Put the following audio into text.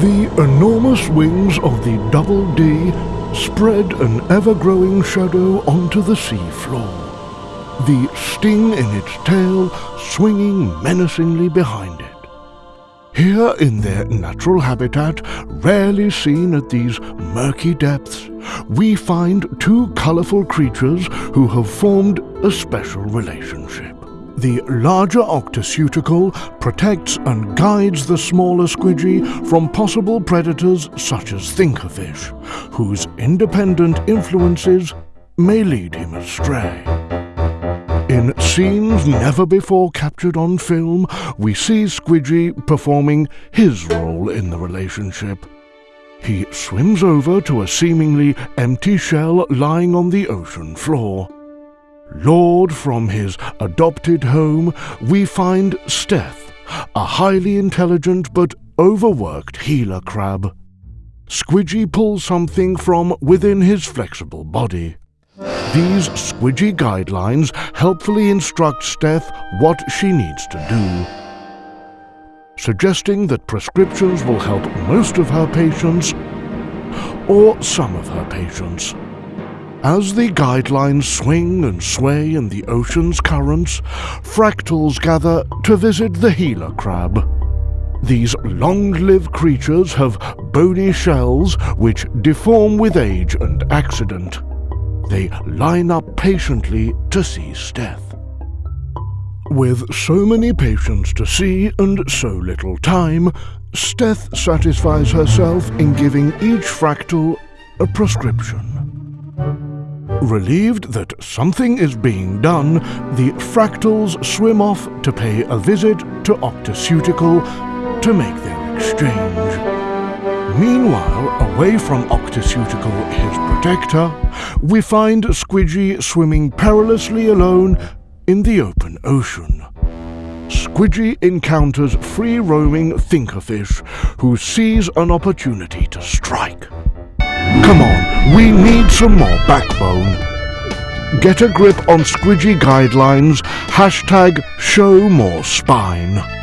The enormous wings of the Double D spread an ever-growing shadow onto the sea floor, the sting in its tail swinging menacingly behind it. Here in their natural habitat, rarely seen at these murky depths, we find two colourful creatures who have formed a special relationship. The larger octoceutical protects and guides the smaller squidgy from possible predators such as thinkerfish, whose independent influences may lead him astray. In scenes never before captured on film, we see Squidgy performing his role in the relationship. He swims over to a seemingly empty shell lying on the ocean floor. Lured from his adopted home, we find Steth, a highly intelligent but overworked healer crab. Squidgy pulls something from within his flexible body. These squidgy guidelines helpfully instruct Steth what she needs to do, suggesting that prescriptions will help most of her patients or some of her patients. As the guidelines swing and sway in the ocean's currents, fractals gather to visit the healer crab. These long-lived creatures have bony shells which deform with age and accident. They line up patiently to see Steth. With so many patients to see and so little time, Steth satisfies herself in giving each fractal a prescription. Relieved that something is being done, the fractals swim off to pay a visit to Octoceutical to make their exchange. Meanwhile, away from Octoceutical, his protector, we find Squidgy swimming perilously alone in the open ocean. Squidgy encounters free-roaming Thinkerfish, who sees an opportunity to strike. We need some more backbone. Get a grip on Squidgy guidelines, hashtag show more spine.